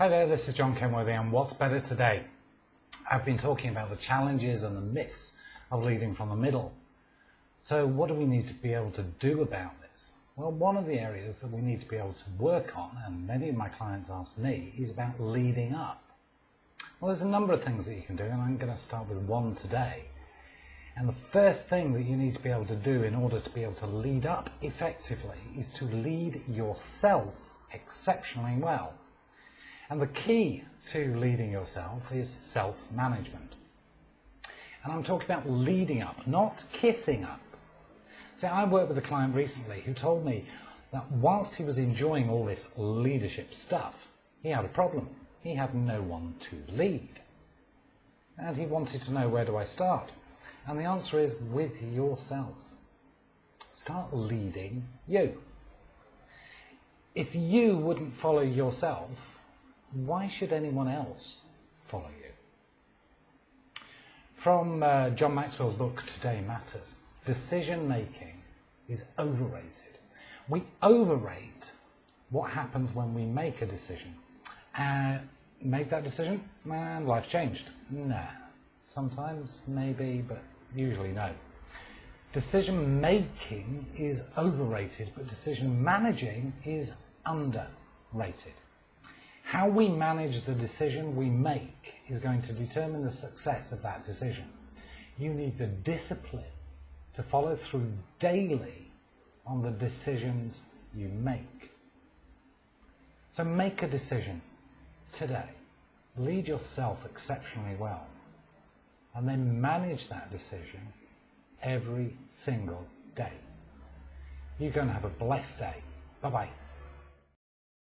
Hi there, this is John Kenworthy and What's Better Today. I've been talking about the challenges and the myths of leading from the middle. So what do we need to be able to do about this? Well, one of the areas that we need to be able to work on, and many of my clients ask me, is about leading up. Well, there's a number of things that you can do, and I'm going to start with one today. And the first thing that you need to be able to do in order to be able to lead up effectively is to lead yourself exceptionally well. And the key to leading yourself is self-management. And I'm talking about leading up, not kissing up. See, I worked with a client recently who told me that whilst he was enjoying all this leadership stuff, he had a problem. He had no one to lead. And he wanted to know where do I start? And the answer is with yourself. Start leading you. If you wouldn't follow yourself, why should anyone else follow you? From uh, John Maxwell's book, Today Matters, decision making is overrated. We overrate what happens when we make a decision. And make that decision, and life changed. Nah. Sometimes, maybe, but usually no. Decision making is overrated, but decision managing is underrated. How we manage the decision we make is going to determine the success of that decision. You need the discipline to follow through daily on the decisions you make. So make a decision today. Lead yourself exceptionally well. And then manage that decision every single day. You're going to have a blessed day. Bye bye.